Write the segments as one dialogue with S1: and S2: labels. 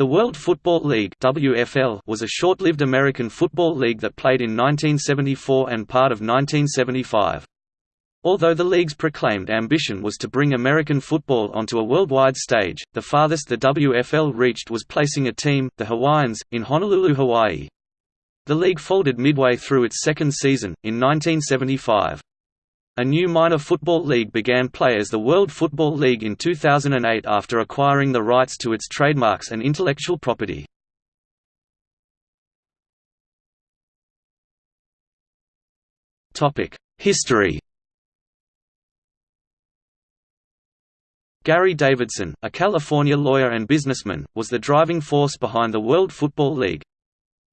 S1: The World Football League WFL was a short-lived American football league that played in 1974 and part of 1975. Although the league's proclaimed ambition was to bring American football onto a worldwide stage, the farthest the WFL reached was placing a team, the Hawaiians, in Honolulu, Hawaii. The league folded midway through its second season, in 1975. A new minor football league began play as the World Football League in 2008 after acquiring the rights to its trademarks and intellectual property. History Gary Davidson, a California lawyer and businessman, was the driving force behind the World Football League.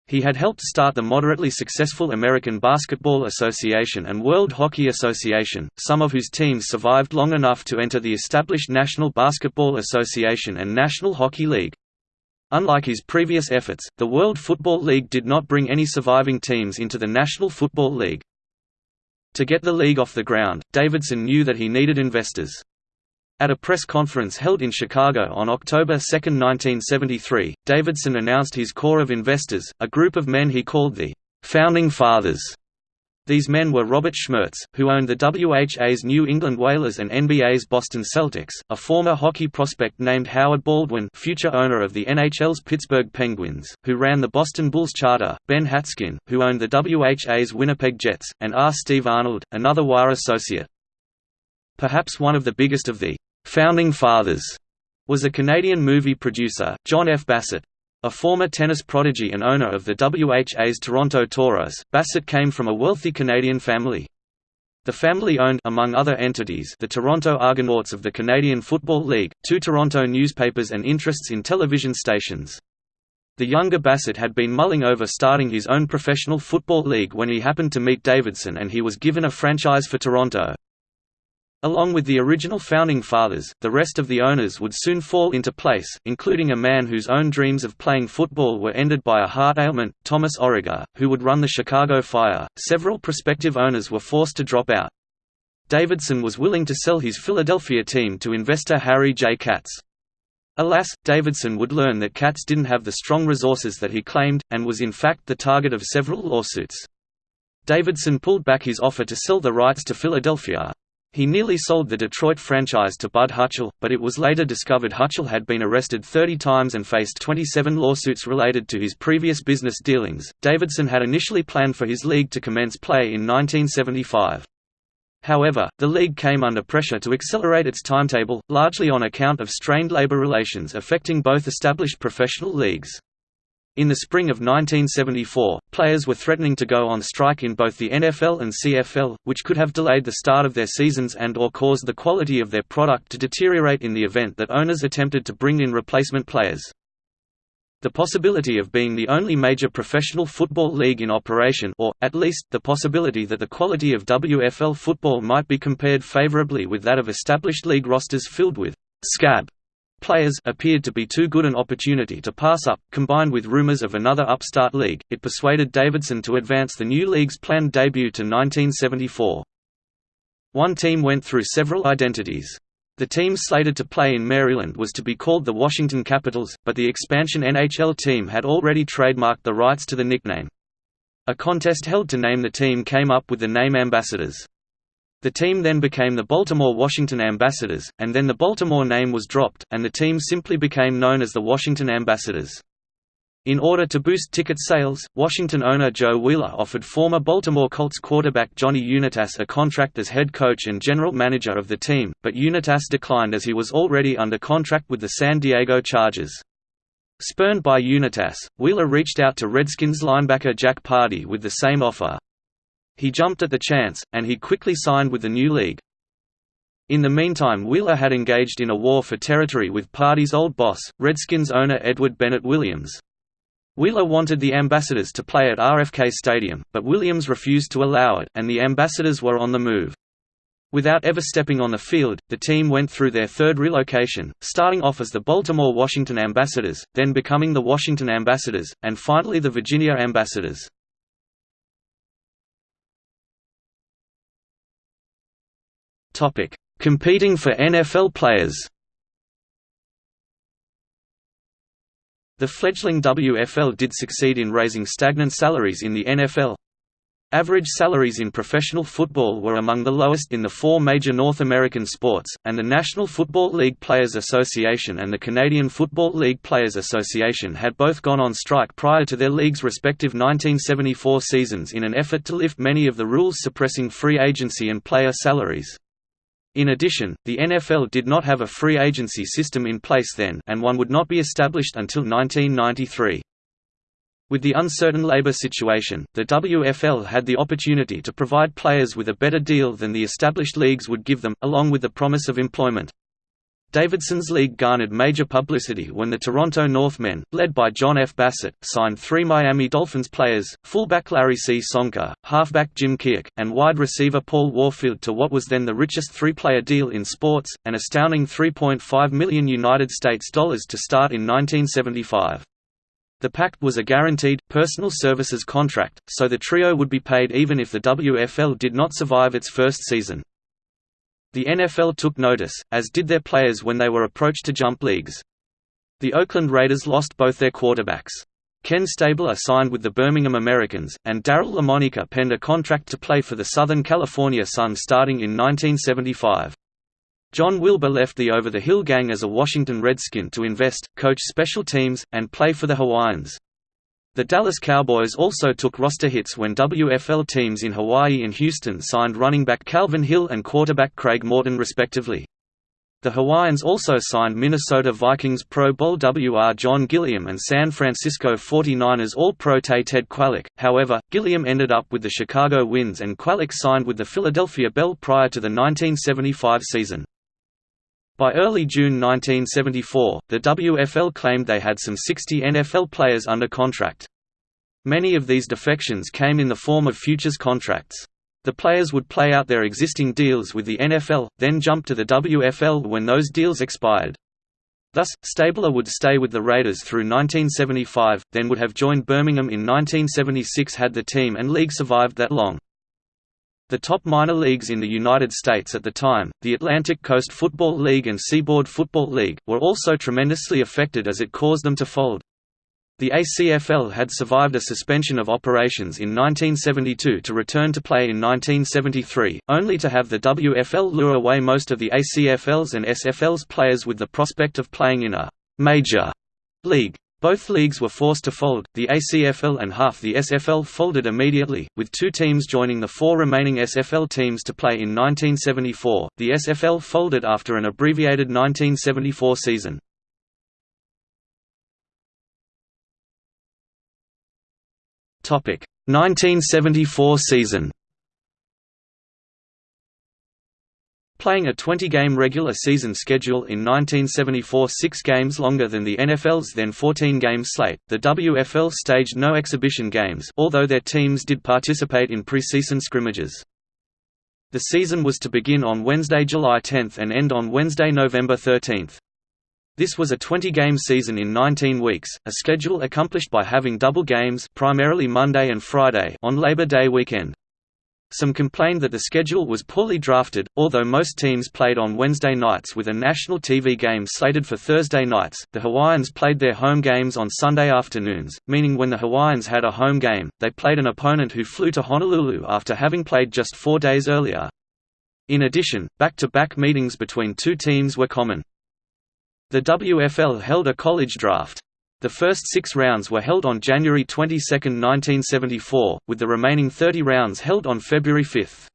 S1: He had helped start the moderately successful American Basketball Association and World Hockey Association, some of whose teams survived long enough to enter the established National Basketball Association and National Hockey League. Unlike his previous efforts, the World Football League did not bring any surviving teams into the National Football League. To get the league off the ground, Davidson knew that he needed investors. At a press conference held in Chicago on October 2, 1973, Davidson announced his core of investors, a group of men he called the «Founding Fathers». These men were Robert Schmertz, who owned the WHA's New England Whalers and NBA's Boston Celtics, a former hockey prospect named Howard Baldwin future owner of the NHL's Pittsburgh Penguins, who ran the Boston Bulls charter, Ben Hatskin, who owned the WHA's Winnipeg Jets, and R. Steve Arnold, another wire associate. Perhaps one of the biggest of the «founding fathers» was a Canadian movie producer, John F. Bassett. A former tennis prodigy and owner of the WHA's Toronto Toros, Bassett came from a wealthy Canadian family. The family owned among other entities the Toronto Argonauts of the Canadian Football League, two Toronto newspapers and interests in television stations. The younger Bassett had been mulling over starting his own professional football league when he happened to meet Davidson and he was given a franchise for Toronto. Along with the original founding fathers, the rest of the owners would soon fall into place, including a man whose own dreams of playing football were ended by a heart ailment, Thomas Origer, who would run the Chicago Fire. Several prospective owners were forced to drop out. Davidson was willing to sell his Philadelphia team to investor Harry J. Katz. Alas, Davidson would learn that Katz didn't have the strong resources that he claimed, and was in fact the target of several lawsuits. Davidson pulled back his offer to sell the rights to Philadelphia, he nearly sold the Detroit franchise to Bud Hutchell, but it was later discovered Hutchell had been arrested 30 times and faced 27 lawsuits related to his previous business dealings. Davidson had initially planned for his league to commence play in 1975. However, the league came under pressure to accelerate its timetable, largely on account of strained labor relations affecting both established professional leagues. In the spring of 1974, players were threatening to go on strike in both the NFL and CFL, which could have delayed the start of their seasons and or caused the quality of their product to deteriorate in the event that owners attempted to bring in replacement players. The possibility of being the only major professional football league in operation or, at least, the possibility that the quality of WFL football might be compared favorably with that of established league rosters filled with «scab» Players appeared to be too good an opportunity to pass up, combined with rumors of another upstart league, it persuaded Davidson to advance the new league's planned debut to 1974. One team went through several identities. The team slated to play in Maryland was to be called the Washington Capitals, but the expansion NHL team had already trademarked the rights to the nickname. A contest held to name the team came up with the name Ambassadors. The team then became the Baltimore-Washington Ambassadors, and then the Baltimore name was dropped, and the team simply became known as the Washington Ambassadors. In order to boost ticket sales, Washington owner Joe Wheeler offered former Baltimore Colts quarterback Johnny Unitas a contract as head coach and general manager of the team, but Unitas declined as he was already under contract with the San Diego Chargers. Spurned by Unitas, Wheeler reached out to Redskins linebacker Jack Pardee with the same offer. He jumped at the chance, and he quickly signed with the new league. In the meantime Wheeler had engaged in a war for territory with Pardee's old boss, Redskins owner Edward Bennett Williams. Wheeler wanted the Ambassadors to play at RFK Stadium, but Williams refused to allow it, and the Ambassadors were on the move. Without ever stepping on the field, the team went through their third relocation, starting off as the Baltimore-Washington Ambassadors, then becoming the Washington Ambassadors, and finally the Virginia Ambassadors. Topic: Competing for NFL players. The fledgling WFL did succeed in raising stagnant salaries in the NFL. Average salaries in professional football were among the lowest in the four major North American sports, and the National Football League Players Association and the Canadian Football League Players Association had both gone on strike prior to their leagues' respective 1974 seasons in an effort to lift many of the rules suppressing free agency and player salaries. In addition, the NFL did not have a free agency system in place then and one would not be established until 1993. With the uncertain labor situation, the WFL had the opportunity to provide players with a better deal than the established leagues would give them, along with the promise of employment. Davidson's league garnered major publicity when the Toronto Northmen, led by John F. Bassett, signed three Miami Dolphins players, fullback Larry C. Csonka, halfback Jim Kiick, and wide receiver Paul Warfield to what was then the richest three-player deal in sports, an astounding 3.5 million United States dollars to start in 1975. The pact was a guaranteed, personal services contract, so the trio would be paid even if the WFL did not survive its first season. The NFL took notice, as did their players when they were approached to jump leagues. The Oakland Raiders lost both their quarterbacks. Ken Stabler signed with the Birmingham Americans, and Daryl Lamonica penned a contract to play for the Southern California Sun starting in 1975. John Wilbur left the Over the Hill Gang as a Washington Redskin to invest, coach special teams, and play for the Hawaiians. The Dallas Cowboys also took roster hits when WFL teams in Hawaii and Houston signed running back Calvin Hill and quarterback Craig Morton respectively. The Hawaiians also signed Minnesota Vikings Pro Bowl WR John Gilliam and San Francisco 49ers All-Pro Ted Kwalick, however, Gilliam ended up with the Chicago Winds and Kwalick signed with the Philadelphia Bell prior to the 1975 season. By early June 1974, the WFL claimed they had some 60 NFL players under contract. Many of these defections came in the form of futures contracts. The players would play out their existing deals with the NFL, then jump to the WFL when those deals expired. Thus, Stabler would stay with the Raiders through 1975, then would have joined Birmingham in 1976 had the team and league survived that long. The top minor leagues in the United States at the time, the Atlantic Coast Football League and Seaboard Football League, were also tremendously affected as it caused them to fold. The ACFL had survived a suspension of operations in 1972 to return to play in 1973, only to have the WFL lure away most of the ACFL's and SFL's players with the prospect of playing in a «major» league. Both leagues were forced to fold, the ACFL and half the SFL folded immediately, with two teams joining the four remaining SFL teams to play in 1974. The SFL folded after an abbreviated 1974 season. Topic: 1974 season. Playing a 20-game regular season schedule in 1974 six games longer than the NFL's then 14-game slate, the WFL staged no exhibition games although their teams did participate in preseason scrimmages. The season was to begin on Wednesday, July 10 and end on Wednesday, November 13. This was a 20-game season in 19 weeks, a schedule accomplished by having double games primarily Monday and Friday on Labor Day weekend. Some complained that the schedule was poorly drafted, although most teams played on Wednesday nights with a national TV game slated for Thursday nights. The Hawaiians played their home games on Sunday afternoons, meaning when the Hawaiians had a home game, they played an opponent who flew to Honolulu after having played just four days earlier. In addition, back-to-back -back meetings between two teams were common. The WFL held a college draft. The first six rounds were held on January 22, 1974, with the remaining 30 rounds held on February 5.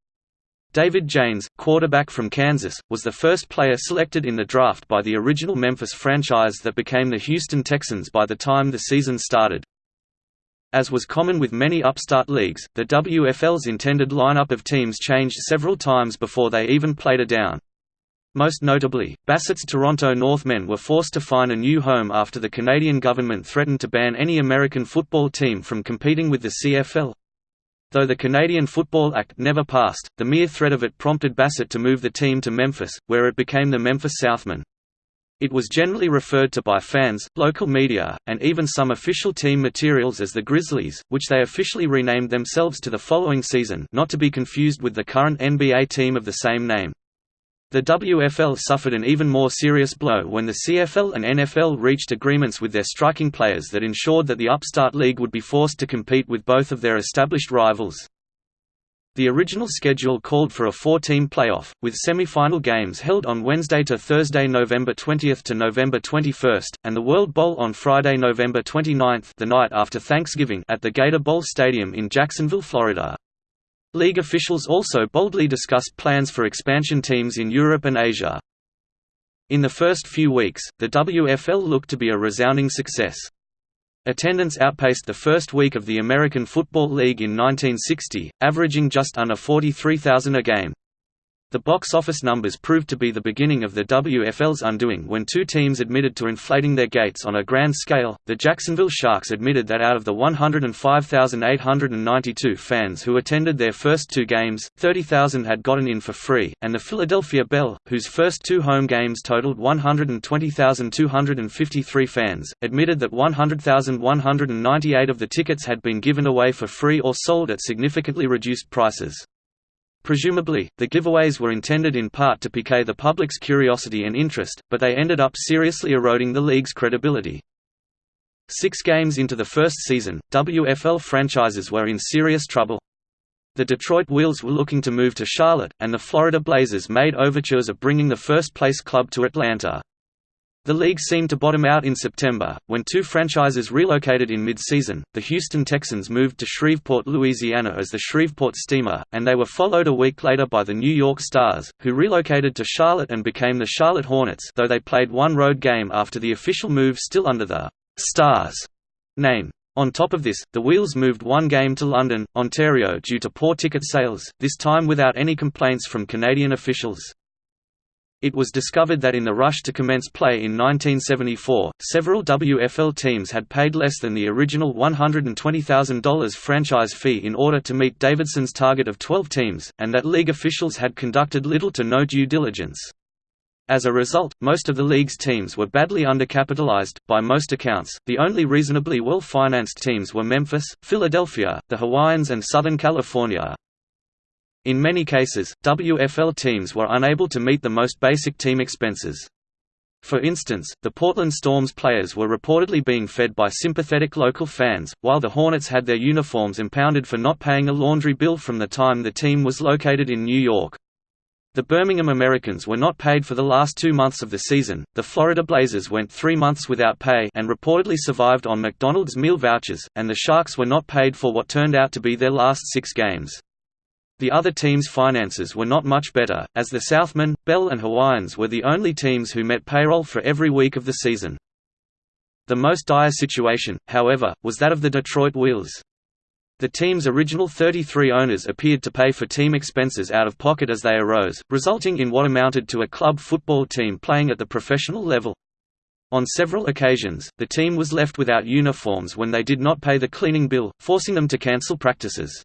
S1: David Jaynes, quarterback from Kansas, was the first player selected in the draft by the original Memphis franchise that became the Houston Texans by the time the season started. As was common with many upstart leagues, the WFL's intended lineup of teams changed several times before they even played a down. Most notably, Bassett's Toronto Northmen were forced to find a new home after the Canadian government threatened to ban any American football team from competing with the CFL. Though the Canadian Football Act never passed, the mere threat of it prompted Bassett to move the team to Memphis, where it became the Memphis Southmen. It was generally referred to by fans, local media, and even some official team materials as the Grizzlies, which they officially renamed themselves to the following season not to be confused with the current NBA team of the same name. The WFL suffered an even more serious blow when the CFL and NFL reached agreements with their striking players that ensured that the upstart league would be forced to compete with both of their established rivals. The original schedule called for a four-team playoff, with semi-final games held on Wednesday to Thursday November 20 to November 21, and the World Bowl on Friday November 29 the night after Thanksgiving at the Gator Bowl Stadium in Jacksonville, Florida. League officials also boldly discussed plans for expansion teams in Europe and Asia. In the first few weeks, the WFL looked to be a resounding success. Attendance outpaced the first week of the American Football League in 1960, averaging just under 43,000 a game. The box office numbers proved to be the beginning of the WFL's undoing when two teams admitted to inflating their gates on a grand scale. The Jacksonville Sharks admitted that out of the 105,892 fans who attended their first two games, 30,000 had gotten in for free, and the Philadelphia Bell, whose first two home games totaled 120,253 fans, admitted that 100,198 of the tickets had been given away for free or sold at significantly reduced prices. Presumably, the giveaways were intended in part to pique the public's curiosity and interest, but they ended up seriously eroding the league's credibility. Six games into the first season, WFL franchises were in serious trouble. The Detroit Wheels were looking to move to Charlotte, and the Florida Blazers made overtures of bringing the first-place club to Atlanta. The league seemed to bottom out in September, when two franchises relocated in mid-season, the Houston Texans moved to Shreveport, Louisiana as the Shreveport Steamer, and they were followed a week later by the New York Stars, who relocated to Charlotte and became the Charlotte Hornets though they played one road game after the official move still under the «Stars» name. On top of this, the Wheels moved one game to London, Ontario due to poor ticket sales, this time without any complaints from Canadian officials. It was discovered that in the rush to commence play in 1974, several WFL teams had paid less than the original $120,000 franchise fee in order to meet Davidson's target of 12 teams, and that league officials had conducted little to no due diligence. As a result, most of the league's teams were badly undercapitalized, by most accounts. The only reasonably well financed teams were Memphis, Philadelphia, the Hawaiians, and Southern California, in many cases, WFL teams were unable to meet the most basic team expenses. For instance, the Portland Storm's players were reportedly being fed by sympathetic local fans, while the Hornets had their uniforms impounded for not paying a laundry bill from the time the team was located in New York. The Birmingham Americans were not paid for the last two months of the season, the Florida Blazers went three months without pay and reportedly survived on McDonald's meal vouchers, and the Sharks were not paid for what turned out to be their last six games. The other teams' finances were not much better, as the Southmen, Bell and Hawaiians were the only teams who met payroll for every week of the season. The most dire situation, however, was that of the Detroit Wheels. The team's original 33 owners appeared to pay for team expenses out of pocket as they arose, resulting in what amounted to a club football team playing at the professional level. On several occasions, the team was left without uniforms when they did not pay the cleaning bill, forcing them to cancel practices.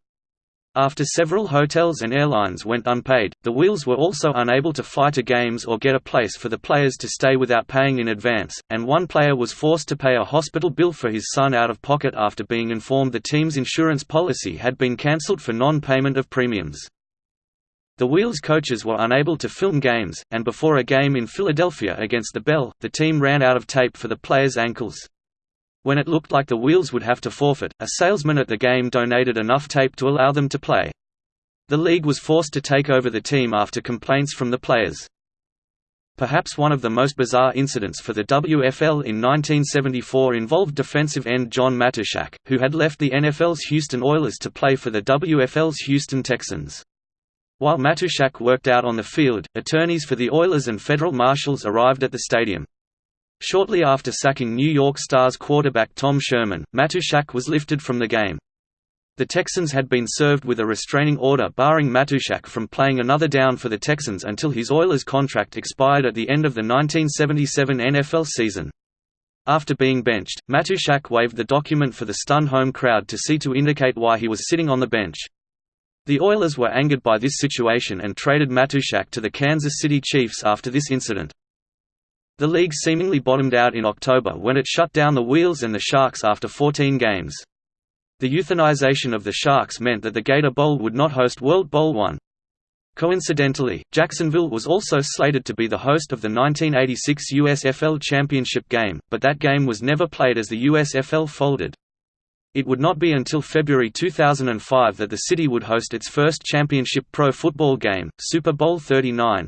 S1: After several hotels and airlines went unpaid, the Wheels were also unable to fly to games or get a place for the players to stay without paying in advance, and one player was forced to pay a hospital bill for his son out of pocket after being informed the team's insurance policy had been cancelled for non-payment of premiums. The Wheels coaches were unable to film games, and before a game in Philadelphia against the Bell, the team ran out of tape for the players' ankles. When it looked like the Wheels would have to forfeit, a salesman at the game donated enough tape to allow them to play. The league was forced to take over the team after complaints from the players. Perhaps one of the most bizarre incidents for the WFL in 1974 involved defensive end John Matuszak, who had left the NFL's Houston Oilers to play for the WFL's Houston Texans. While Matuszak worked out on the field, attorneys for the Oilers and federal marshals arrived at the stadium. Shortly after sacking New York Stars quarterback Tom Sherman, Matuszak was lifted from the game. The Texans had been served with a restraining order barring Matuszak from playing another down for the Texans until his Oilers contract expired at the end of the 1977 NFL season. After being benched, Matuszak waved the document for the stunned home crowd to see to indicate why he was sitting on the bench. The Oilers were angered by this situation and traded Matuszak to the Kansas City Chiefs after this incident. The league seemingly bottomed out in October when it shut down the Wheels and the Sharks after 14 games. The euthanization of the Sharks meant that the Gator Bowl would not host World Bowl One. Coincidentally, Jacksonville was also slated to be the host of the 1986 USFL Championship game, but that game was never played as the USFL folded. It would not be until February 2005 that the city would host its first championship pro football game, Super Bowl 39.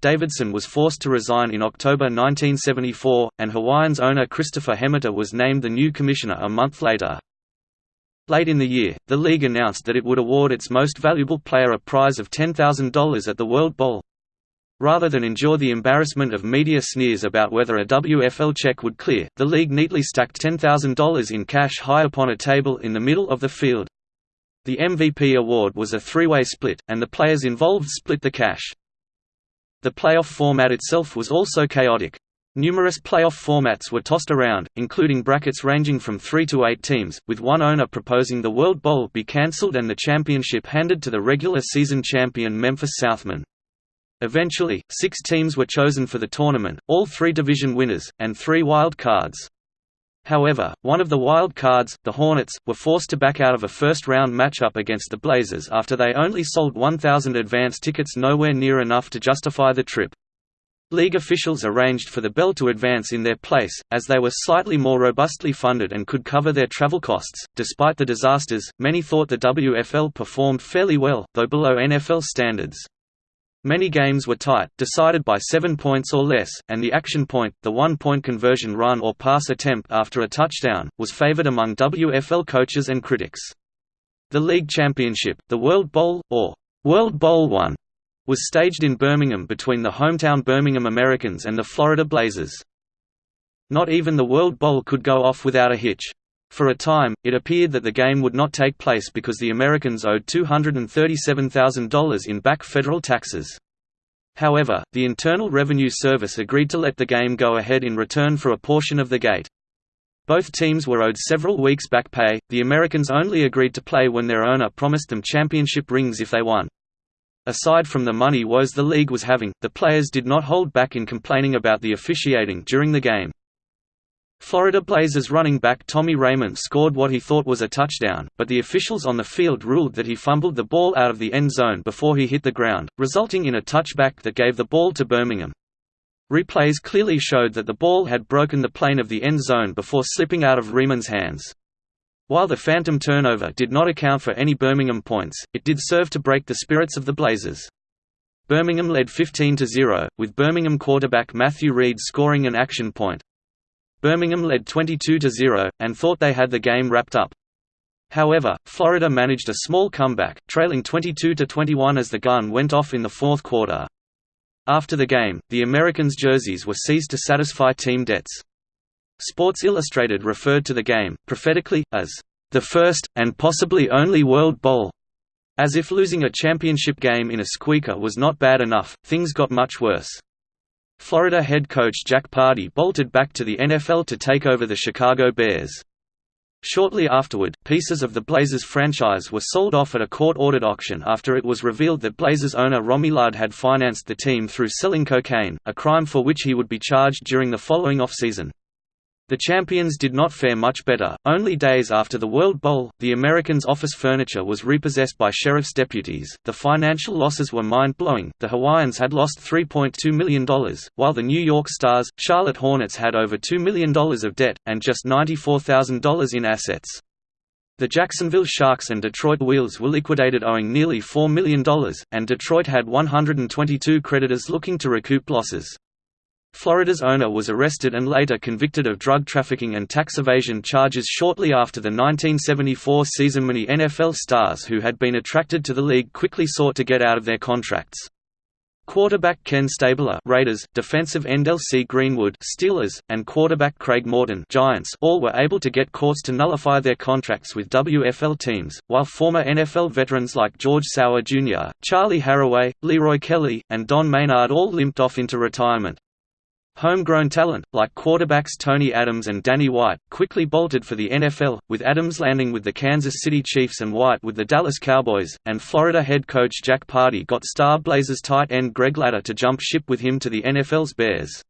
S1: Davidson was forced to resign in October 1974, and Hawaiians owner Christopher Hemeter was named the new commissioner a month later. Late in the year, the league announced that it would award its most valuable player a prize of $10,000 at the World Bowl. Rather than endure the embarrassment of media sneers about whether a WFL check would clear, the league neatly stacked $10,000 in cash high upon a table in the middle of the field. The MVP award was a three-way split, and the players involved split the cash. The playoff format itself was also chaotic. Numerous playoff formats were tossed around, including brackets ranging from three to eight teams, with one owner proposing the World Bowl be cancelled and the championship handed to the regular season champion Memphis Southmen. Eventually, six teams were chosen for the tournament, all three division winners, and three wild cards. However, one of the wild cards, the Hornets, were forced to back out of a first-round matchup against the Blazers after they only sold 1,000 advance tickets nowhere near enough to justify the trip. League officials arranged for the Bell to advance in their place, as they were slightly more robustly funded and could cover their travel costs. Despite the disasters, many thought the WFL performed fairly well, though below NFL standards. Many games were tight, decided by seven points or less, and the action point, the one-point conversion run or pass attempt after a touchdown, was favored among WFL coaches and critics. The league championship, the World Bowl, or World Bowl One, was staged in Birmingham between the hometown Birmingham Americans and the Florida Blazers. Not even the World Bowl could go off without a hitch. For a time, it appeared that the game would not take place because the Americans owed $237,000 in back federal taxes. However, the Internal Revenue Service agreed to let the game go ahead in return for a portion of the gate. Both teams were owed several weeks back pay, the Americans only agreed to play when their owner promised them championship rings if they won. Aside from the money woes the league was having, the players did not hold back in complaining about the officiating during the game. Florida Blazers running back Tommy Reamon scored what he thought was a touchdown, but the officials on the field ruled that he fumbled the ball out of the end zone before he hit the ground, resulting in a touchback that gave the ball to Birmingham. Replays clearly showed that the ball had broken the plane of the end zone before slipping out of Reamon's hands. While the phantom turnover did not account for any Birmingham points, it did serve to break the spirits of the Blazers. Birmingham led 15–0, with Birmingham quarterback Matthew Reed scoring an action point. Birmingham led 22–0, and thought they had the game wrapped up. However, Florida managed a small comeback, trailing 22–21 as the gun went off in the fourth quarter. After the game, the Americans' jerseys were seized to satisfy team debts. Sports Illustrated referred to the game, prophetically, as, "...the first, and possibly only World Bowl." As if losing a championship game in a squeaker was not bad enough, things got much worse. Florida head coach Jack Pardee bolted back to the NFL to take over the Chicago Bears. Shortly afterward, pieces of the Blazers franchise were sold off at a court-ordered auction after it was revealed that Blazers owner Rommie Loudd had financed the team through selling cocaine, a crime for which he would be charged during the following offseason. The champions did not fare much better. Only days after the World Bowl, the Americans' office furniture was repossessed by sheriff's deputies. The financial losses were mind blowing. The Hawaiians had lost $3.2 million, while the New York Stars, Charlotte Hornets had over $2 million of debt, and just $94,000 in assets. The Jacksonville Sharks and Detroit Wheels were liquidated owing nearly $4 million, and Detroit had 122 creditors looking to recoup losses. Florida's owner was arrested and later convicted of drug trafficking and tax evasion charges shortly after the 1974 season. Many NFL stars who had been attracted to the league quickly sought to get out of their contracts. Quarterback Ken Stabler Raiders, defensive end LC Greenwood Steelers, and quarterback Craig Morton Giants all were able to get courts to nullify their contracts with WFL teams, while former NFL veterans like George Sauer Jr., Charley Harraway, Leroy Kelly, and Don Maynard all limped off into retirement. Homegrown talent, like quarterbacks Tony Adams and Danny White, quickly bolted for the NFL, with Adams landing with the Kansas City Chiefs and White with the Dallas Cowboys, and Florida head coach Jack Pardee got star Blazers tight end Greg Latta to jump ship with him to the NFL's Bears.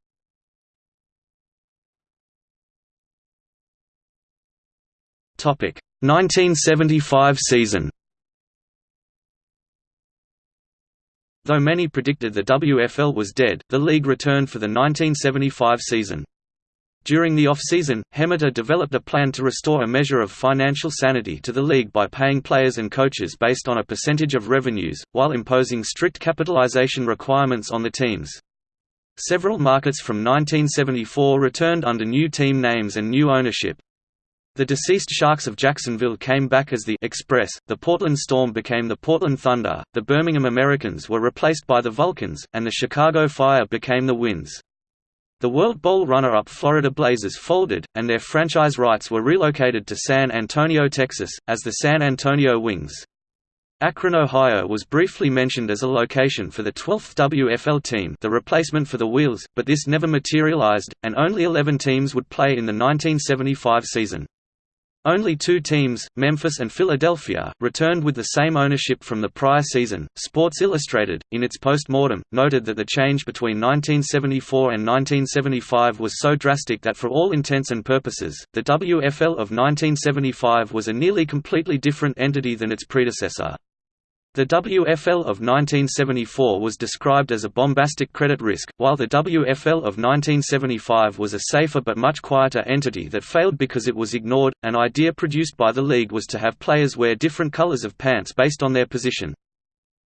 S1: Topic: 1975 season. Though many predicted the WFL was dead, the league returned for the 1975 season. During the off-season, Hemeter developed a plan to restore a measure of financial sanity to the league by paying players and coaches based on a percentage of revenues, while imposing strict capitalization requirements on the teams. Several markets from 1974 returned under new team names and new ownership. The deceased Sharks of Jacksonville came back as the Express, the Portland Storm became the Portland Thunder, the Birmingham Americans were replaced by the Vulcans, and the Chicago Fire became the Winds. The World Bowl runner-up Florida Blazers folded, and their franchise rights were relocated to San Antonio, Texas, as the San Antonio Wings. Akron, Ohio was briefly mentioned as a location for the 12th WFL team the replacement for the Wheels, but this never materialized, and only 11 teams would play in the 1975 season. Only two teams, Memphis and Philadelphia, returned with the same ownership from the prior season. Sports Illustrated, in its post-mortem, noted that the change between 1974 and 1975 was so drastic that for all intents and purposes, the WFL of 1975 was a nearly completely different entity than its predecessor. The WFL of 1974 was described as a bombastic credit risk, while the WFL of 1975 was a safer but much quieter entity that failed because it was ignored. An idea produced by the league was to have players wear different colors of pants based on their position.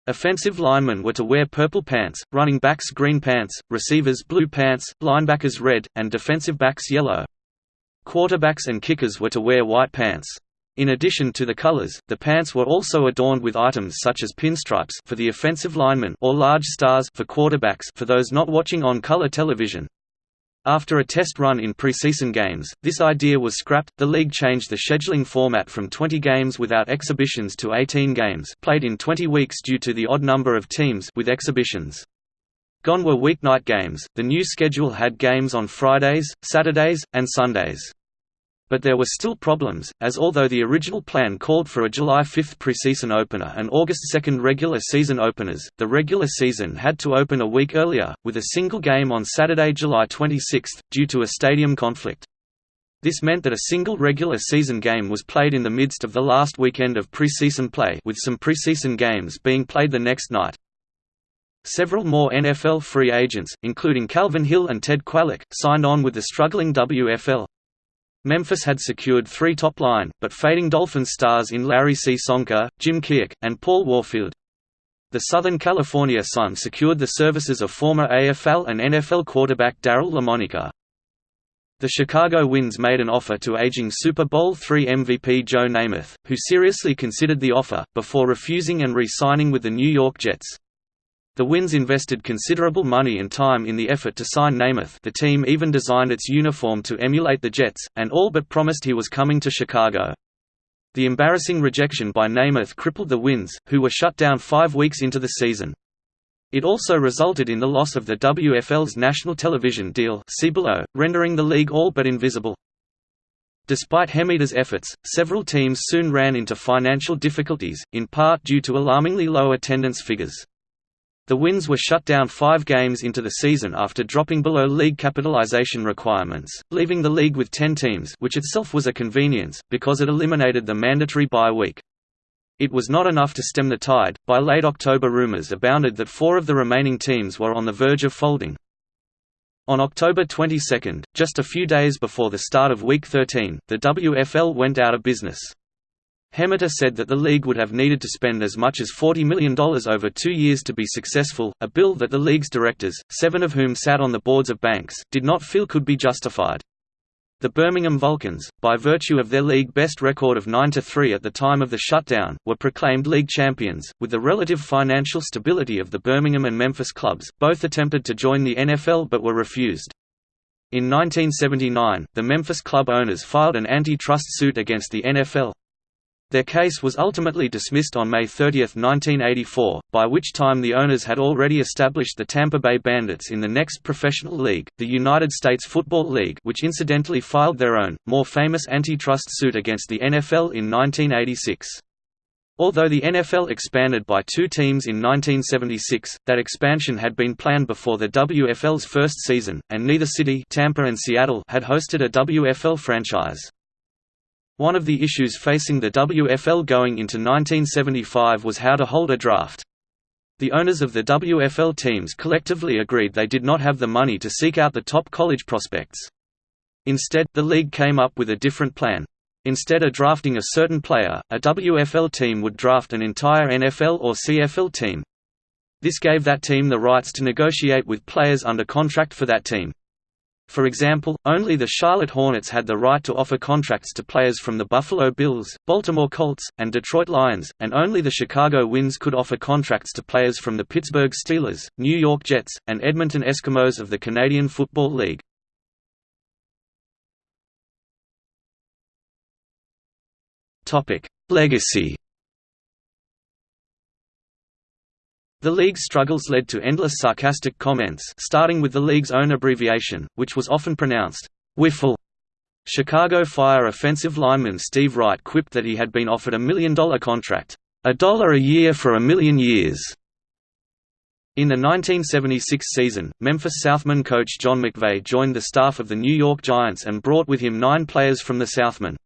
S1: Offensive linemen were to wear purple pants, running backs green pants, receivers blue pants, linebackers red, and defensive backs yellow. Quarterbacks and kickers were to wear white pants. In addition to the colors, the pants were also adorned with items such as pinstripes for the offensive linemen or large stars for quarterbacks for those not watching on color television. After a test run in preseason games, this idea was scrapped. The league changed the scheduling format from 20 games without exhibitions to 18 games, played in 20 weeks due to the odd number of teams with exhibitions. Gone were weeknight games. The new schedule had games on Fridays, Saturdays, and Sundays. But there were still problems, as although the original plan called for a July 5 preseason opener and August 2 regular season openers, the regular season had to open a week earlier, with a single game on Saturday, July 26, due to a stadium conflict. This meant that a single regular season game was played in the midst of the last weekend of preseason play with some preseason games being played the next night. Several more NFL free agents, including Calvin Hill and Ted Kwalick, signed on with the struggling WFL. Memphis had secured three top-line, but fading Dolphins stars in Larry C. Csonka, Jim Kiick, and Paul Warfield. The Southern California Sun secured the services of former AFL and NFL quarterback Daryl Lamonica. The Chicago Winds made an offer to aging Super Bowl III MVP Joe Namath, who seriously considered the offer, before refusing and re-signing with the New York Jets. The Winds invested considerable money and time in the effort to sign Namath the team even designed its uniform to emulate the Jets, and all but promised he was coming to Chicago. The embarrassing rejection by Namath crippled the Winds, who were shut down five weeks into the season. It also resulted in the loss of the WFL's national television deal see below, rendering the league all but invisible. Despite Hemeter's efforts, several teams soon ran into financial difficulties, in part due to alarmingly low attendance figures. The Winds were shut down five games into the season after dropping below league capitalization requirements, leaving the league with ten teams which itself was a convenience, because it eliminated the mandatory bye week. It was not enough to stem the tide, by late October rumors abounded that four of the remaining teams were on the verge of folding. On October 22, just a few days before the start of Week 13, the WFL went out of business. Hemeter said that the league would have needed to spend as much as $40 million over two years to be successful, a bill that the league's directors, seven of whom sat on the boards of banks, did not feel could be justified. The Birmingham Vulcans, by virtue of their league best record of 9–3 at the time of the shutdown, were proclaimed league champions. With the relative financial stability of the Birmingham and Memphis clubs, both attempted to join the NFL but were refused. In 1979, the Memphis club owners filed an antitrust suit against the NFL, their case was ultimately dismissed on May 30, 1984, by which time the owners had already established the Tampa Bay Bandits in the next professional league, the United States Football League which incidentally filed their own, more famous antitrust suit against the NFL in 1986. Although the NFL expanded by two teams in 1976, that expansion had been planned before the WFL's first season, and neither city Tampa and Seattle had hosted a WFL franchise. One of the issues facing the WFL going into 1975 was how to hold a draft. The owners of the WFL teams collectively agreed they did not have the money to seek out the top college prospects. Instead, the league came up with a different plan. Instead of drafting a certain player, a WFL team would draft an entire NFL or CFL team. This gave that team the rights to negotiate with players under contract for that team. For example, only the Charlotte Hornets had the right to offer contracts to players from the Buffalo Bills, Baltimore Colts, and Detroit Lions, and only the Chicago Winds could offer contracts to players from the Pittsburgh Steelers, New York Jets, and Edmonton Eskimos of the Canadian Football League. Legacy The league's struggles led to endless sarcastic comments starting with the league's own abbreviation, which was often pronounced, Wiffle. Chicago Fire offensive lineman Steve Wright quipped that he had been offered a million-dollar contract, a dollar a year for a million years. In the 1976 season, Memphis Southmen coach John McVay joined the staff of the New York Giants and brought with him nine players from the Southmen.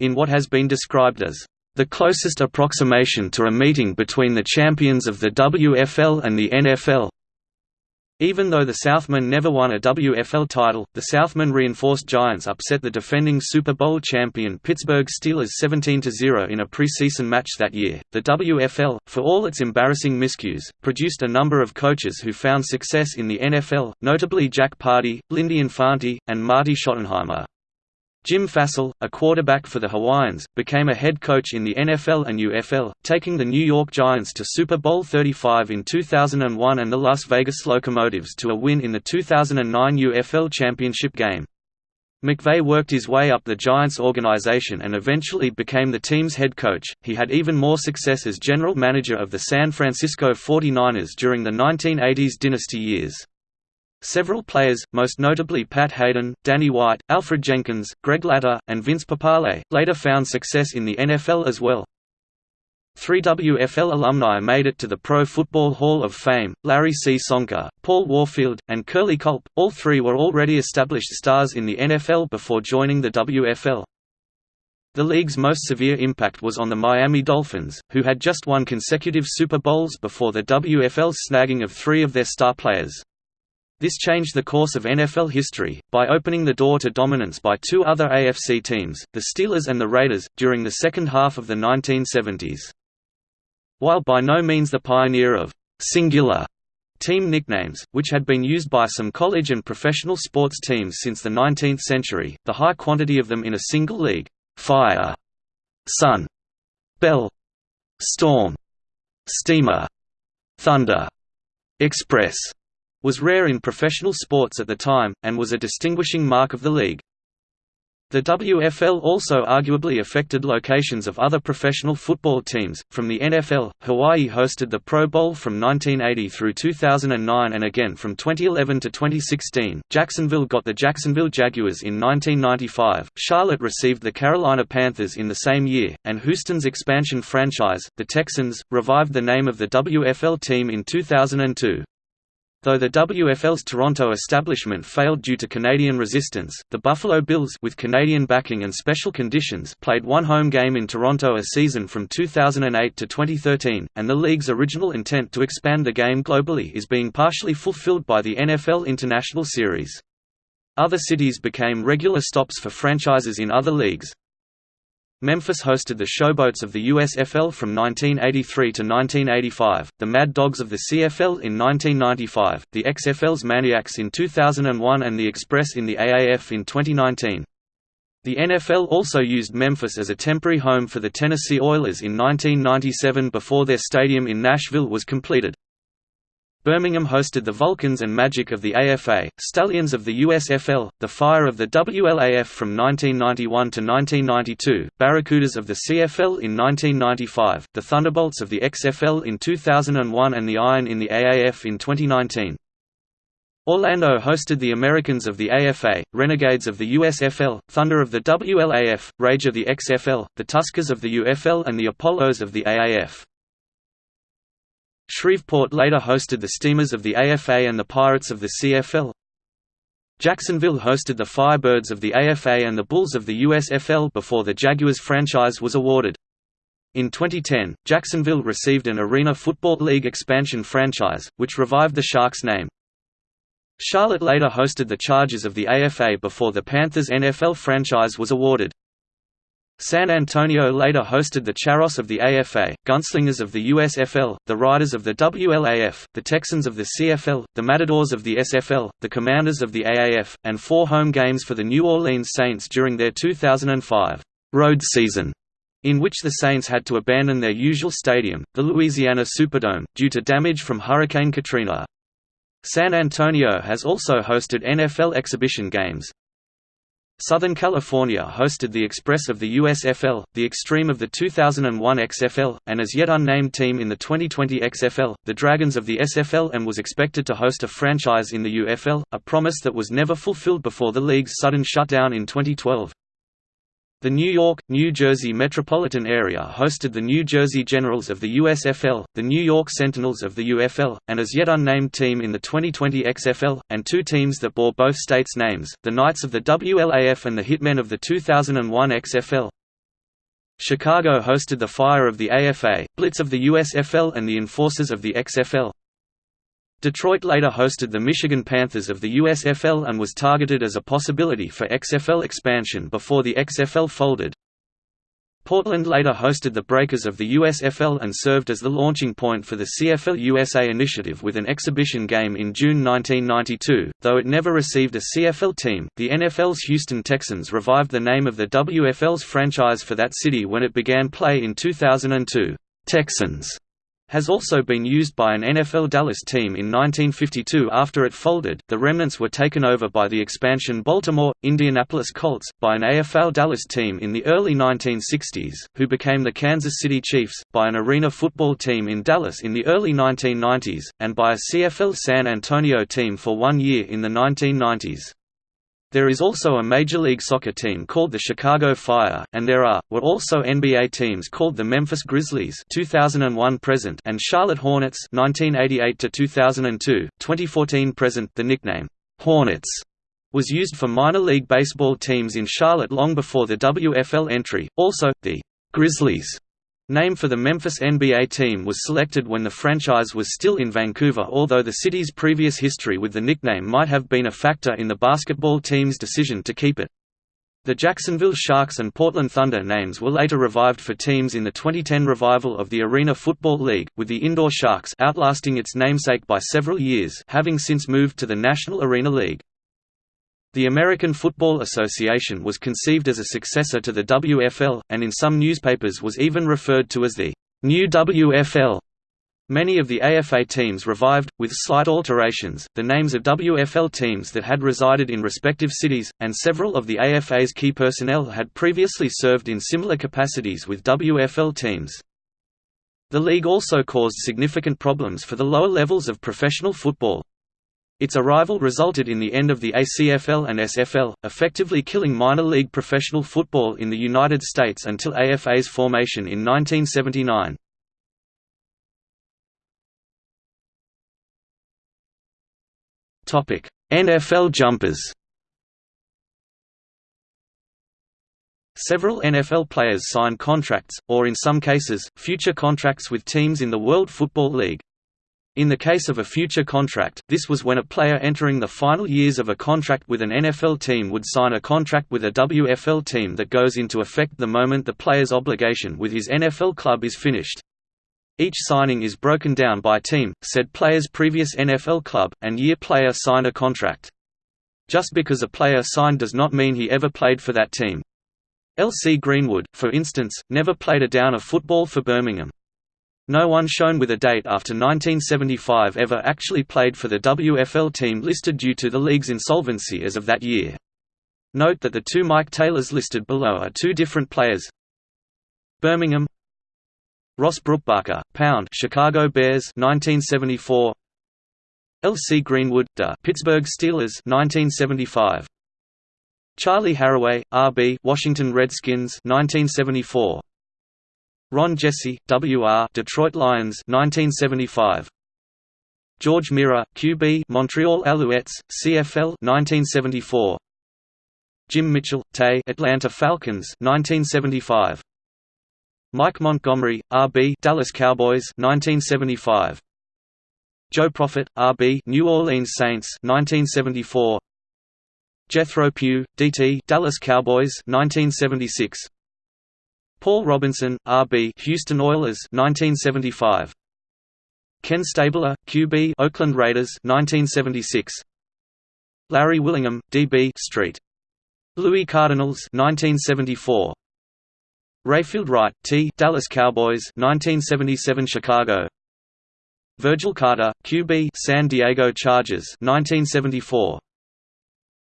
S1: In what has been described as the closest approximation to a meeting between the champions of the WFL and the NFL. Even though the Southmen never won a WFL title, the Southmen reinforced Giants upset the defending Super Bowl champion Pittsburgh Steelers 17-0 in a preseason match that year. The WFL, for all its embarrassing miscues, produced a number of coaches who found success in the NFL, notably Jack Pardee, Lindy Infante, and Marty Schottenheimer. Jim Fassel, a quarterback for the Hawaiians, became a head coach in the NFL and UFL, taking the New York Giants to Super Bowl 35 in 2001 and the Las Vegas Locomotives to a win in the 2009 UFL championship game. McVay worked his way up the Giants organization and eventually became the team's head coach. He had even more success as general manager of the San Francisco 49ers during the 1980s dynasty years. Several players, most notably Pat Haden, Danny White, Alfred Jenkins, Greg Latta, and Vince Papale, later found success in the NFL as well. Three WFL alumni made it to the Pro Football Hall of Fame, Larry C. Csonka, Paul Warfield, and Curley Culp, all three were already established stars in the NFL before joining the WFL. The league's most severe impact was on the Miami Dolphins, who had just won consecutive Super Bowls before the WFL's snagging of three of their star players. This changed the course of NFL history, by opening the door to dominance by two other AFC teams, the Steelers and the Raiders, during the second half of the 1970s. While by no means the pioneer of «singular» team nicknames, which had been used by some college and professional sports teams since the 19th century, the high quantity of them in a single league «Fire», «Sun», «Bell», «Storm», «Steamer», «Thunder», «Express», was rare in professional sports at the time, and was a distinguishing mark of the league. The WFL also arguably affected locations of other professional football teams. From the NFL, Hawaii hosted the Pro Bowl from 1980 through 2009 and again from 2011 to 2016. Jacksonville got the Jacksonville Jaguars in 1995, Charlotte received the Carolina Panthers in the same year, and Houston's expansion franchise, the Texans, revived the name of the WFL team in 2002. Though the WFL's Toronto establishment failed due to Canadian resistance, the Buffalo Bills with Canadian backing and special conditions played one home game in Toronto a season from 2008 to 2013, and the league's original intent to expand the game globally is being partially fulfilled by the NFL International Series. Other cities became regular stops for franchises in other leagues, Memphis hosted the Showboats of the USFL from 1983 to 1985, the Mad Dogs of the CFL in 1995, the XFL's Maniacs in 2001 and the Express in the AAF in 2019. The NFL also used Memphis as a temporary home for the Tennessee Oilers in 1997 before their stadium in Nashville was completed. Birmingham hosted the Vulcans and Magic of the AFA, Stallions of the USFL, the Fire of the WLAF from 1991 to 1992, Barracudas of the CFL in 1995, the Thunderbolts of the XFL in 2001 and the Iron in the AAF in 2019. Orlando hosted the Americans of the AFA, Renegades of the USFL, Thunder of the WLAF, Rage of the XFL, the Tuskers of the UFL and the Apollos of the AAF. Shreveport later hosted the Steamers of the AFA and the Pirates of the CFL. Jacksonville hosted the Firebirds of the AFA and the Bulls of the USFL before the Jaguars franchise was awarded. In 2010, Jacksonville received an Arena Football League expansion franchise, which revived the Sharks name. Charlotte later hosted the Chargers of the AFA before the Panthers NFL franchise was awarded. San Antonio later hosted the Charros of the AFA, Gunslingers of the USFL, the Riders of the WLAF, the Texans of the CFL, the Matadors of the SFL, the Commanders of the AAF, and four home games for the New Orleans Saints during their 2005 road season, in which the Saints had to abandon their usual stadium, the Louisiana Superdome, due to damage from Hurricane Katrina. San Antonio has also hosted NFL exhibition games, Southern California hosted the Express of the USFL, the Extreme of the 2001 XFL, and as yet unnamed team in the 2020 XFL, the Dragons of the SFL and was expected to host a franchise in the UFL, a promise that was never fulfilled before the league's sudden shutdown in 2012. The New York, New Jersey metropolitan area hosted the New Jersey Generals of the USFL, the New York Sentinels of the UFL, and as yet unnamed team in the 2020 XFL, and two teams that bore both states' names, the Knights of the WLAF and the Hitmen of the 2001 XFL. Chicago hosted the Fire of the AFA, Blitz of the USFL and the Enforcers of the XFL. Detroit later hosted the Michigan Panthers of the USFL and was targeted as a possibility for XFL expansion before the XFL folded. Portland later hosted the Breakers of the USFL and served as the launching point for the CFL USA initiative with an exhibition game in June 1992. Though it never received a CFL team, the NFL's Houston Texans revived the name of the WFL's franchise for that city when it began play in 2002. Texans has also been used by an NFL Dallas team in 1952 after it folded. The remnants were taken over by the expansion Baltimore, Indianapolis Colts, by an AFL Dallas team in the early 1960s, who became the Kansas City Chiefs, by an arena football team in Dallas in the early 1990s, and by a CFL San Antonio team for one year in the 1990s. There is also a Major League Soccer team called the Chicago Fire, and there are, were also NBA teams called the Memphis Grizzlies 2001 present and Charlotte Hornets 1988 to 2002, 2014 present. The nickname Hornets was used for minor league baseball teams in Charlotte long before the WFL entry. Also, the Grizzlies Name for the Memphis NBA team was selected when the franchise was still in Vancouver although the city's previous history with the nickname might have been a factor in the basketball team's decision to keep it. The Jacksonville Sharks and Portland Thunder names were later revived for teams in the 2010 revival of the Arena Football League, with the Indoor Sharks outlasting its namesake by several years having since moved to the National Arena League. The American Football Association was conceived as a successor to the WFL, and in some newspapers was even referred to as the new WFL. Many of the AFA teams revived, with slight alterations, the names of WFL teams that had resided in respective cities, and several of the AFA's key personnel had previously served in similar capacities with WFL teams. The league also caused significant problems for the lower levels of professional football. Its arrival resulted in the end of the ACFL and SFL, effectively killing minor league professional football in the United States until AFA's formation in 1979. NFL jumpers Several NFL players signed contracts, or in some cases, future contracts with teams in the World Football League. In the case of a future contract, this was when a player entering the final years of a contract with an NFL team would sign a contract with a WFL team that goes into effect the moment the player's obligation with his NFL club is finished. Each signing is broken down by team, said player's previous NFL club, and year player signed a contract. Just because a player signed does not mean he ever played for that team. L.C. Greenwood, for instance, never played a down of football for Birmingham. No one shown with a date after 1975 ever actually played for the WFL team listed due to the league's insolvency as of that year. Note that the two Mike Taylors listed below are two different players. Birmingham Ross Brupbacher, Pound Chicago Bears 1974 L.C. Greenwood, Da Pittsburgh Steelers 1975 Charley Harraway, R.B. Washington Redskins 1974 Ron Jessie, W.R. Detroit Lions 1975. George Mira, QB Montreal Alouettes, CFL 1974. Jim Mitchell, Tay Atlanta Falcons 1975. Mike Montgomery, R.B. Dallas Cowboys 1975. Joe Profit, R.B. New Orleans Saints 1974. Jethro Pugh, D.T. Dallas Cowboys 1976. Paul Robinson, R.B. Houston Oilers 1975. Ken Stabler, QB Oakland Raiders 1976. Larry Willingham, D.B. Street. Louis Cardinals 1974. Rayfield Wright, T. Dallas Cowboys 1977 Chicago. Virgil Carter, QB San Diego Chargers 1974.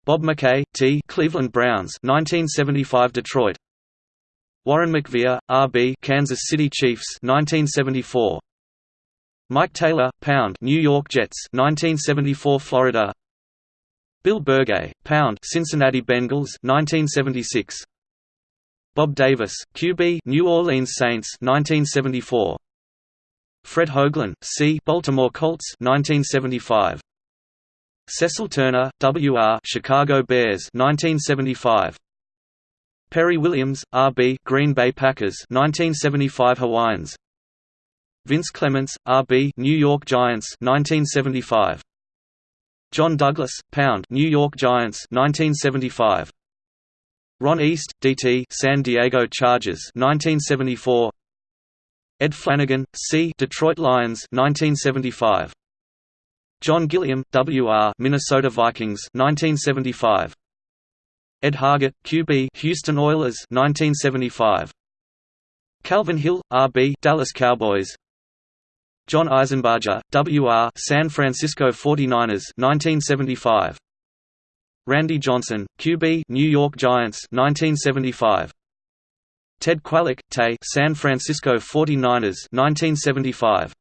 S1: Bob McKay, T. Cleveland Browns 1975 Detroit. Warren McVea, R.B. Kansas City Chiefs 1974. Mike Taylor, Pound New York Jets 1974 Florida. Bill Bergey, Pound Cincinnati Bengals 1976. Bob Davis, QB New Orleans Saints 1974. Fred Hoaglin, C Baltimore Colts 1975. Cecil Turner, W.R. Chicago Bears 1975. Perry Williams, R.B. Green Bay Packers 1975 Hawaiians. Vince Clements, R.B. New York Giants 1975. John Douglas, Pound New York Giants 1975. Ron East, D.T. San Diego Chargers 1974. Ed Flanagan, C. Detroit Lions 1975. John Gilliam, W.R. Minnesota Vikings 1975. Ed Hargett, QB Houston Oilers 1975. Calvin Hill, RB Dallas Cowboys. John Isenbarger, W.R. San Francisco 49ers 1975. Randy Johnson, QB New York Giants 1975. Ted Kwalick, Tay San Francisco 49ers 1975.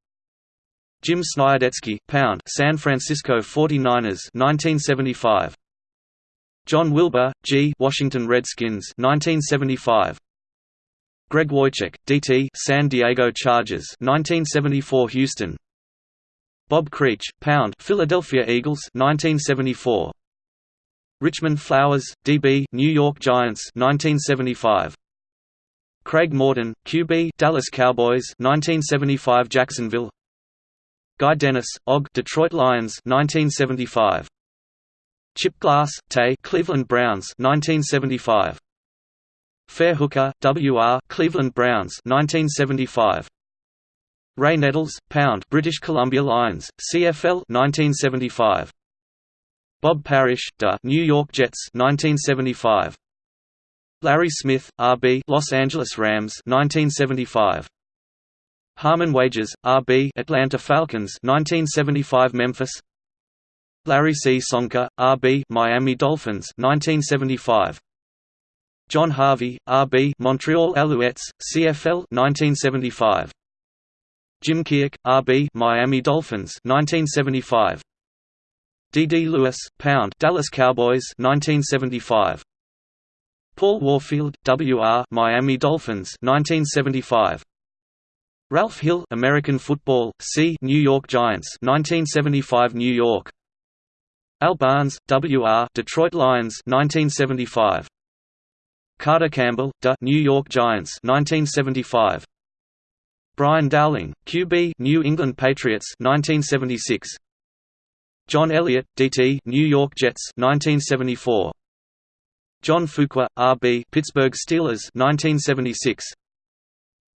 S1: Jim Sniadecki, Pound San Francisco 49ers 1975. John Wilbur, G Washington Redskins 1975. Greg Wojcik, DT San Diego Chargers 1974 Houston. Bob Creech, Pound Philadelphia Eagles 1974. Richmond Flowers, DB New York Giants 1975. Craig Morton, QB Dallas Cowboys 1975 Jacksonville. Guy Dennis, OG Detroit Lions 1975. Chip Glass, Tay Cleveland Browns 1975. Fair Hooker, W.R. Cleveland Browns 1975. Ray Nettles, Pound British Columbia Lions, CFL 1975. Bob Parrish, Da New York Jets 1975. Larry Smith, RB Los Angeles Rams 1975. Harmon Wages, RB Atlanta Falcons 1975 Memphis. Larry Csonka, RB Miami Dolphins 1975. John Harvey, RB Montreal Alouettes, CFL 1975. Jim Kiick, RB Miami Dolphins 1975. D. D. Lewis, Pound Dallas Cowboys 1975. Paul Warfield, W.R. Miami Dolphins 1975. Ralph Hill, American Football, C. New York Giants 1975 New York. Al Barnes, W.R. Detroit Lions 1975. Carter Campbell, D. New York Giants 1975. Brian Dowling, QB New England Patriots 1976. John Elliott, DT New York Jets 1974. John Fuqua, RB Pittsburgh Steelers 1976.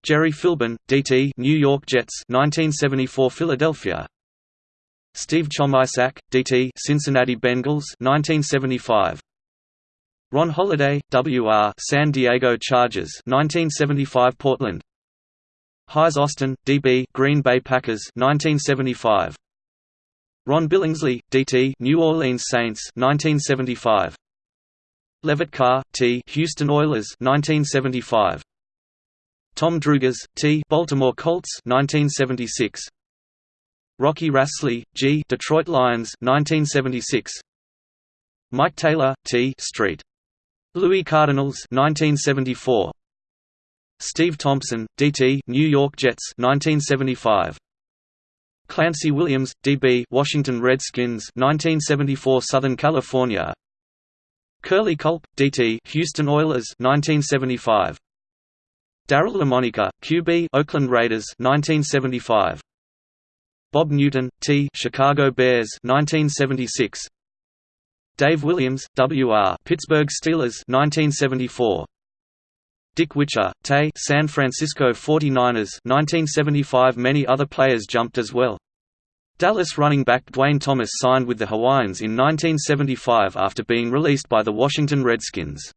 S1: Jerry Philbin, DT New York Jets 1974 Philadelphia. Steve Chomyszak, DT Cincinnati Bengals 1975. Ron Holliday, WR San Diego Chargers 1975 Portland. Hayes Austin, DB Green Bay Packers 1975. Ron Billingsley, DT New Orleans Saints 1975. Levitt Carr, T Houston Oilers 1975. Tom Drougas, T Baltimore Colts 1976. Rocky Rasley, G Detroit Lions 1976. Mike Taylor, T Street. Louis Cardinals 1974. Steve Thompson, DT New York Jets 1975. Clancy Williams, DB Washington Redskins 1974 Southern California Curley Culp, DT Houston Oilers 1975 Daryle Lamonica, QB Oakland Raiders 1975. Bob Newton, T Chicago Bears 1976. Dave Williams, W.R. Pittsburgh Steelers 1974. Dick Witcher, Tay San Francisco 49ers 1975 Many other players jumped as well. Dallas running back Duane Thomas signed with the Hawaiians in 1975 after being released by the Washington Redskins.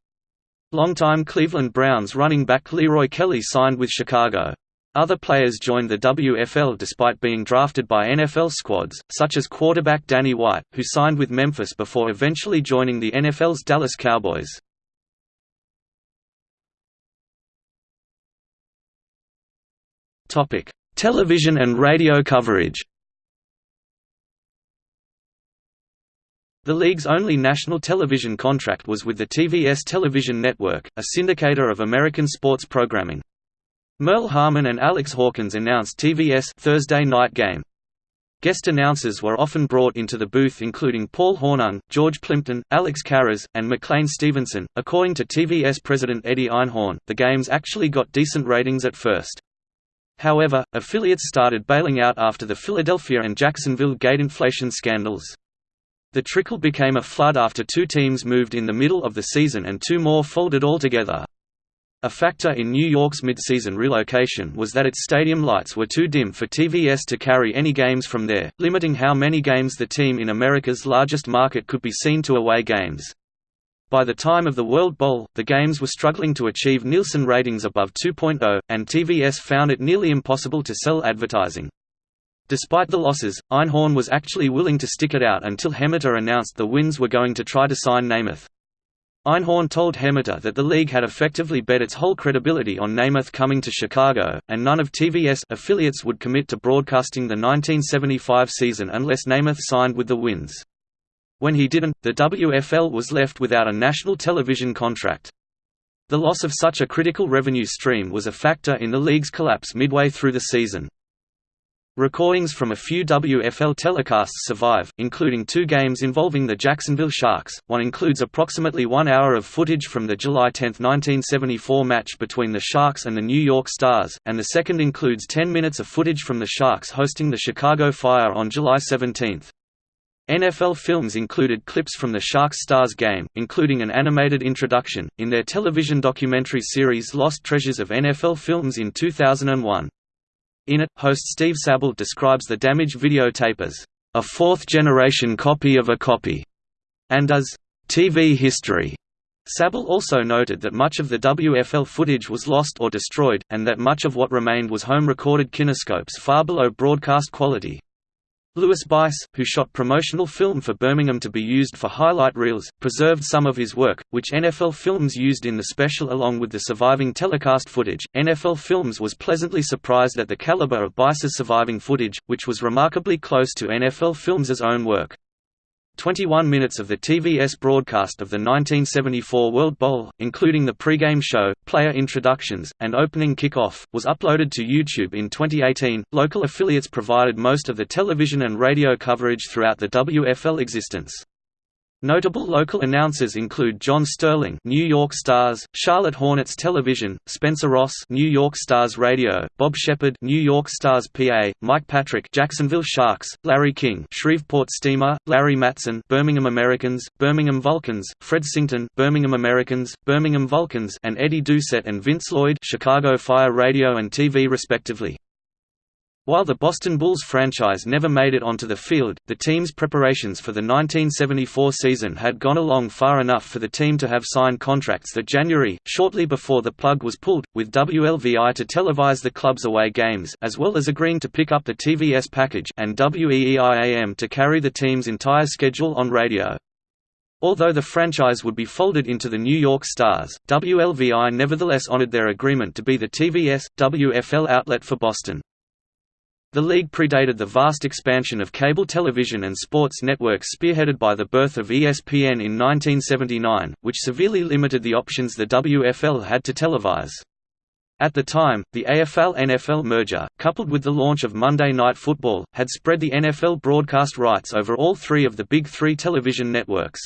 S1: Longtime Cleveland Browns running back Leroy Kelly signed with Chicago. Other players joined the WFL despite being drafted by NFL squads, such as quarterback Danny White, who signed with Memphis before eventually joining the NFL's Dallas Cowboys. Television and radio coverage The league's only national television contract was with the TVS Television Network, a syndicator of American sports programming. Merle Harmon and Alex Hawkins announced TVS Thursday Night Game. Guest announcers were often brought into the booth including Paul Hornung, George Plimpton, Alex Karras, and McLean Stevenson. According to TVS president Eddie Einhorn, the games actually got decent ratings at first. However, affiliates started bailing out after the Philadelphia and Jacksonville gate inflation scandals. The trickle became a flood after two teams moved in the middle of the season and two more folded altogether. A factor in New York's mid-season relocation was that its stadium lights were too dim for TVS to carry any games from there, limiting how many games the team in America's largest market could be seen to away games. By the time of the World Bowl, the games were struggling to achieve Nielsen ratings above 2.0, and TVS found it nearly impossible to sell advertising. Despite the losses, Einhorn was actually willing to stick it out until Hemeter announced the Winds were going to try to sign Namath. Einhorn told Hemeter that the league had effectively bet its whole credibility on Namath coming to Chicago, and none of TVS affiliates would commit to broadcasting the 1975 season unless Namath signed with the Winds. When he didn't, the WFL was left without a national television contract. The loss of such a critical revenue stream was a factor in the league's collapse midway through the season. Recordings from a few WFL telecasts survive, including two games involving the Jacksonville Sharks. One includes approximately one hour of footage from the July 10, 1974 match between the Sharks and the New York Stars, and the second includes 10 minutes of footage from the Sharks hosting the Chicago Fire on July 17. NFL Films included clips from the Sharks-Stars game, including an animated introduction, in their television documentary series Lost Treasures of NFL Films in 2001. In it, host Steve Sabol describes the damaged videotape as a fourth-generation copy of a copy, and as TV history. Sabol also noted that much of the WFL footage was lost or destroyed, and that much of what remained was home-recorded kinescopes far below broadcast quality. Louis Bice, who shot promotional film for Birmingham to be used for highlight reels, preserved some of his work, which NFL Films used in the special along with the surviving telecast footage. NFL Films was pleasantly surprised at the caliber of Bice's surviving footage, which was remarkably close to NFL Films' own work. 21 minutes of the TVS broadcast of the 1974 World Bowl, including the pregame show, player introductions, and opening kickoff, was uploaded to YouTube in 2018. Local affiliates provided most of the television and radio coverage throughout the WFL existence. Notable local announcers include John Sterling, New York Stars, Charlotte Hornets Television, Spencer Ross, New York Stars Radio, Bob Sheppard, New York Stars PA, Mike Patrick, Jacksonville Sharks, Larry King, Shreveport Steamer, Larry Matson, Birmingham Americans, Birmingham Vulcans, Fred Sington, Birmingham Americans, Birmingham Vulcans, and Eddie Doucette and Vince Lloyd, Chicago Fire Radio and TV respectively. While the Boston Bulls franchise never made it onto the field, the team's preparations for the 1974 season had gone along far enough for the team to have signed contracts that January, shortly before the plug was pulled, with WLVI to televise the club's away games as well as agreeing to pick up the TVS package and WEEIAM to carry the team's entire schedule on radio. Although the franchise would be folded into the New York Stars, WLVI nevertheless honored their agreement to be the TVS, WFL outlet for Boston. The league predated the vast expansion of cable television and sports networks spearheaded by the birth of ESPN in 1979, which severely limited the options the WFL had to televise. At the time, the AFL-NFL merger, coupled with the launch of Monday Night Football, had spread the NFL broadcast rights over all three of the Big Three television networks.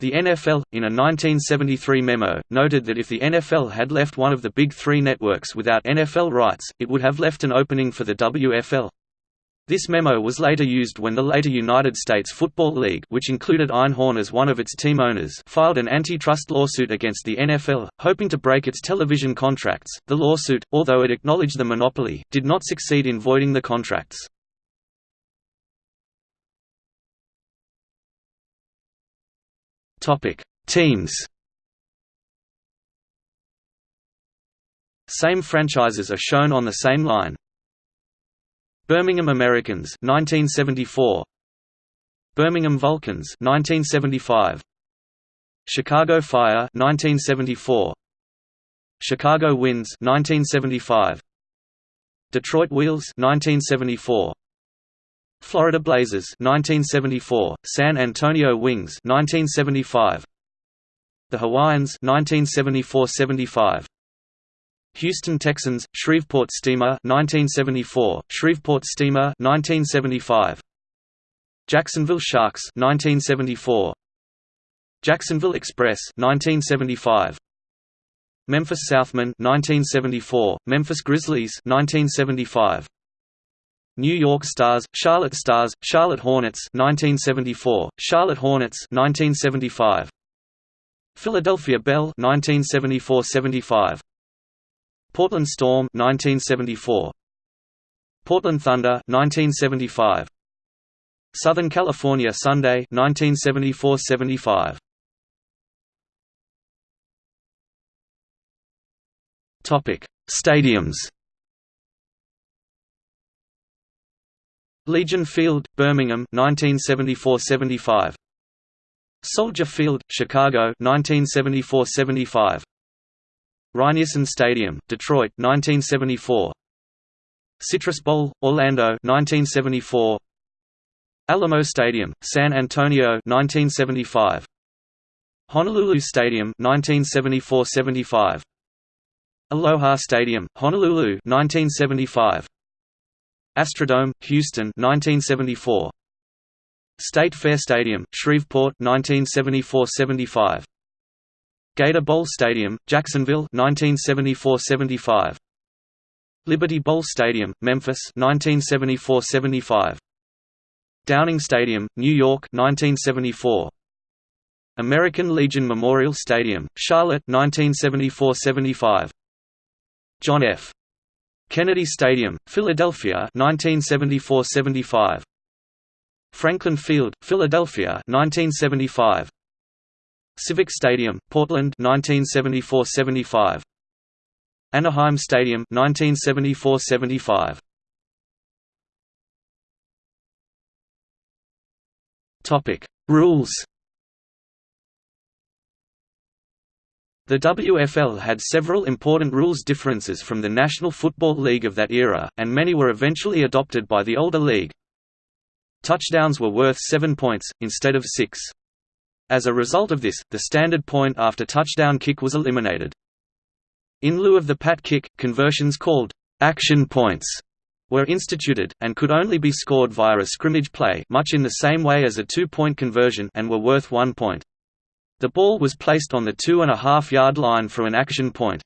S1: The NFL, in a 1973 memo, noted that if the NFL had left one of the Big Three networks without NFL rights, it would have left an opening for the WFL. This memo was later used when the later United States Football League which included Einhorn as one of its team owners filed an antitrust lawsuit against the NFL, hoping to break its television contracts. The lawsuit, although it acknowledged the monopoly, did not succeed in voiding the contracts. Topic: Teams. Same franchises are shown on the same line. Birmingham Americans 1974 Birmingham Vulcans 1975 Chicago Fire 1974 Chicago Winds 1975 Detroit Wheels 1974 Florida Blazers 1974, San Antonio Wings 1975, The Hawaiians 1974–75, Houston Texans, Shreveport Steamer 1974, Shreveport Steamer 1975, Jacksonville Sharks 1974, Jacksonville Express 1975, Memphis Southmen 1974, Memphis Grizzlies 1975. New York Stars, Charlotte Stars, Charlotte Hornets 1974, Charlotte Hornets 1975. Philadelphia Bell 1974–75. Portland Storm 1974. Portland Thunder 1975. Southern California Sunday 1974–75. Topic: Stadiums Legion Field, Birmingham 1974–75. Soldier Field, Chicago 1974–75. Rynearson Stadium, Detroit 1974. Citrus Bowl, Orlando 1974. Alamo Stadium, San Antonio 1975. Honolulu Stadium 1974–75. Aloha Stadium, Honolulu 1975. Astrodome, Houston 1974. State Fair Stadium, Shreveport 1974–75. Gator Bowl Stadium, Jacksonville 1974–75. Liberty Bowl Stadium, Memphis 1974–75. Downing Stadium, New York 1974. American Legion Memorial Stadium, Charlotte 1974–75. John F. Kennedy Stadium, Philadelphia 1974–75. Franklin Field, Philadelphia 1975. Civic Stadium, Portland 1974–75. Anaheim Stadium 1974–75. Topic: Rules The WFL had several important rules differences from the National Football League of that era, and many were eventually adopted by the older league. Touchdowns were worth seven points, instead of six. As a result of this, the standard point after touchdown kick was eliminated. In lieu of the pat kick, conversions called action points were instituted, and could only be scored via a scrimmage play much in the same way as a two-point conversion and were worth one point. The ball was placed on the two-and-a-half-yard line for an action point.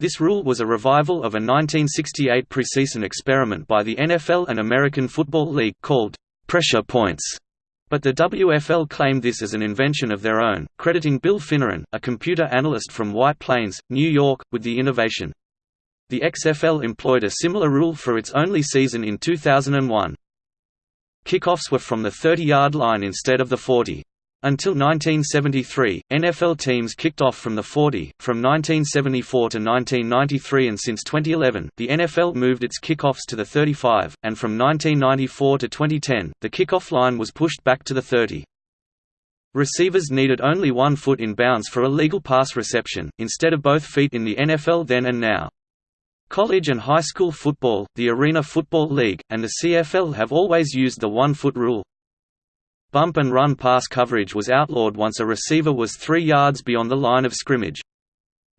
S1: This rule was a revival of a 1968 preseason experiment by the NFL and American Football League called pressure points. But the WFL claimed this as an invention of their own, crediting Bill Finneran, a computer analyst from White Plains, New York, with the innovation. The XFL employed a similar rule for its only season in 2001. Kickoffs were from the 30-yard line instead of the 40. Until 1973, NFL teams kicked off from the 40. From 1974 to 1993 and since 2011, the NFL moved its kickoffs to the 35, and from 1994 to 2010, the kickoff line was pushed back to the 30. Receivers needed only one foot in bounds for a legal pass reception, instead of both feet in the NFL then and now. College and high school football, the Arena Football League, and the CFL have always used the one-foot rule. Bump and run pass coverage was outlawed once a receiver was three yards beyond the line of scrimmage.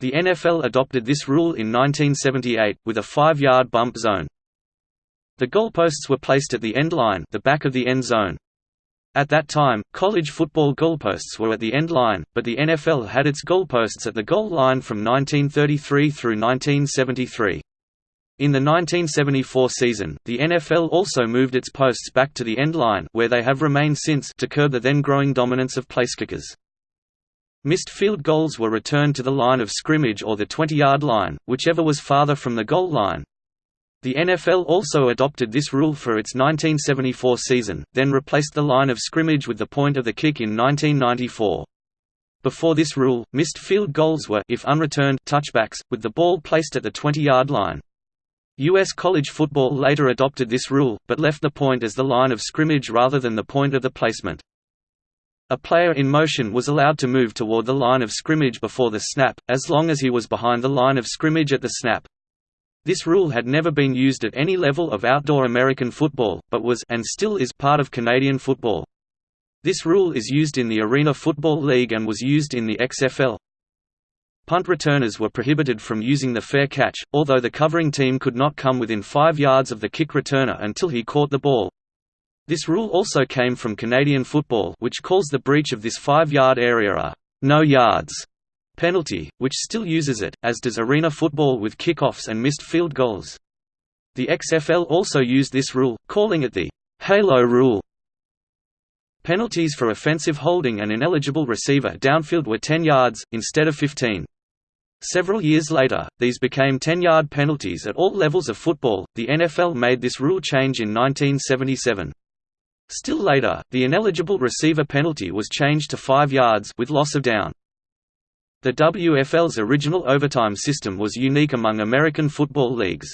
S1: The NFL adopted this rule in 1978, with a five-yard bump zone. The goalposts were placed at the end line the back of the end zone. At that time, college football goalposts were at the end line, but the NFL had its goalposts at the goal line from 1933 through 1973. In the 1974 season, the NFL also moved its posts back to the end line where they have remained since to curb the then growing dominance of placekickers. Missed field goals were returned to the line of scrimmage or the 20-yard line, whichever was farther from the goal line. The NFL also adopted this rule for its 1974 season, then replaced the line of scrimmage with the point of the kick in 1994. Before this rule, missed field goals were if unreturned touchbacks, with the ball placed at the 20-yard line. U.S. college football later adopted this rule, but left the point as the line of scrimmage rather than the point of the placement. A player in motion was allowed to move toward the line of scrimmage before the snap, as long as he was behind the line of scrimmage at the snap. This rule had never been used at any level of outdoor American football, but was and still is part of Canadian football. This rule is used in the Arena Football League and was used in the XFL. Punt returners were prohibited from using the fair catch, although the covering team could not come within five yards of the kick returner until he caught the ball. This rule also came from Canadian football which calls the breach of this five-yard area a «no yards» penalty, which still uses it, as does arena football with kickoffs and missed field goals. The XFL also used this rule, calling it the «halo rule». Penalties for offensive holding and ineligible receiver downfield were 10 yards, instead of 15. Several years later, these became 10-yard penalties at all levels of football. The NFL made this rule change in 1977. Still later, the ineligible receiver penalty was changed to 5 yards with loss of down. The WFL's original overtime system was unique among American football leagues.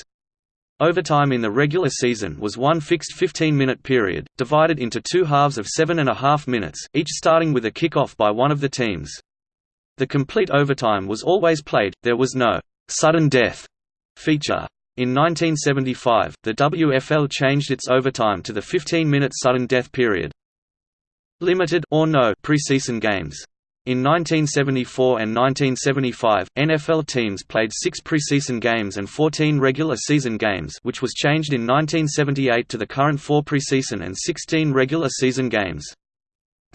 S1: Overtime in the regular season was one fixed 15-minute period, divided into two halves of seven and a half minutes, each starting with a kickoff by one of the teams. The complete overtime was always played, there was no «sudden death» feature. In 1975, the WFL changed its overtime to the 15-minute sudden death period. Limited or no preseason games. In 1974 and 1975, NFL teams played six preseason games and 14 regular season games which was changed in 1978 to the current four preseason and 16 regular season games.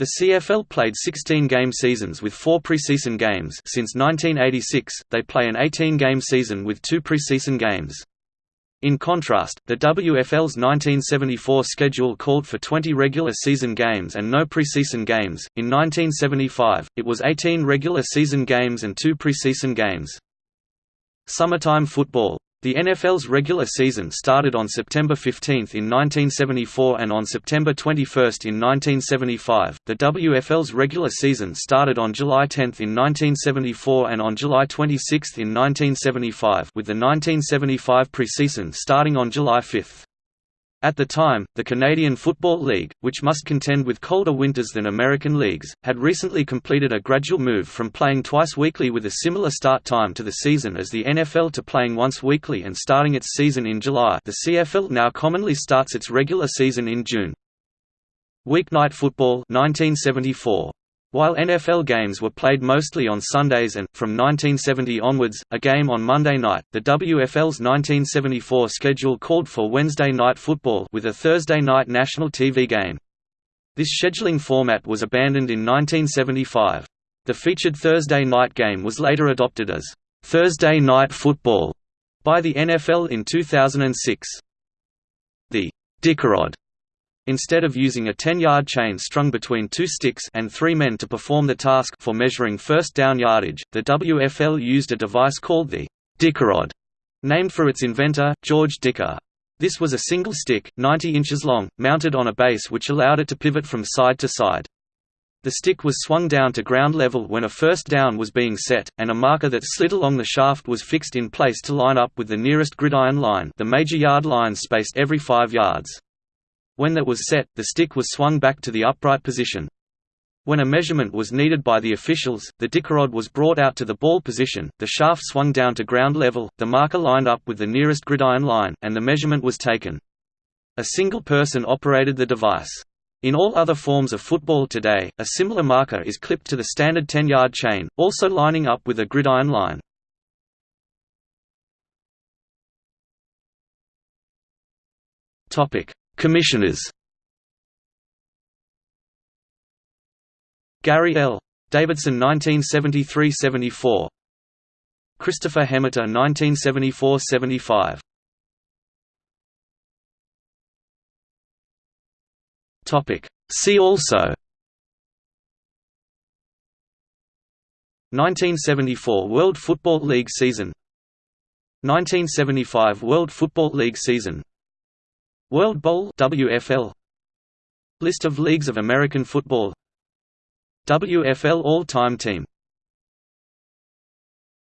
S1: The CFL played 16-game seasons with four preseason games since 1986, they play an 18-game season with two preseason games. In contrast, the WFL's 1974 schedule called for 20 regular season games and no preseason games. In 1975, it was 18 regular season games and two preseason games. Summertime football the NFL's regular season started on September 15 in 1974 and on September 21 in 1975. The WFL's regular season started on July 10 in 1974 and on July 26 in 1975, with the 1975 preseason starting on July 5. At the time, the Canadian Football League, which must contend with colder winters than American leagues, had recently completed a gradual move from playing twice weekly with a similar start time to the season as the NFL to playing once weekly and starting its season in July the CFL now commonly starts its regular season in June. Weeknight football 1974. While NFL games were played mostly on Sundays and, from 1970 onwards, a game on Monday night, the WFL's 1974 schedule called for Wednesday night football with a Thursday night national TV game. This scheduling format was abandoned in 1975. The featured Thursday night game was later adopted as Thursday Night Football by the NFL in 2006. The Dickerod Instead of using a 10-yard chain strung between two sticks and three men to perform the task for measuring first down yardage, the WFL used a device called the Dickerod, named for its inventor, George Dicker. This was a single stick, 90 inches long, mounted on a base which allowed it to pivot from side to side. The stick was swung down to ground level when a first down was being set, and a marker that slid along the shaft was fixed in place to line up with the nearest gridiron line the major yard line spaced every five yards. When that was set, the stick was swung back to the upright position. When a measurement was needed by the officials, the dickerod was brought out to the ball position, the shaft swung down to ground level, the marker lined up with the nearest gridiron line, and the measurement was taken. A single person operated the device. In all other forms of football today, a similar marker is clipped to the standard 10-yard chain, also lining up with a gridiron line. Topic: Commissioners. Gary L. Davidson 1973–74 Christopher Hemeter 1974–75 Topic. See also. 1974 World Football League season. 1975 World Football League season World Bowl WFL List of leagues of American football. WFL all-time team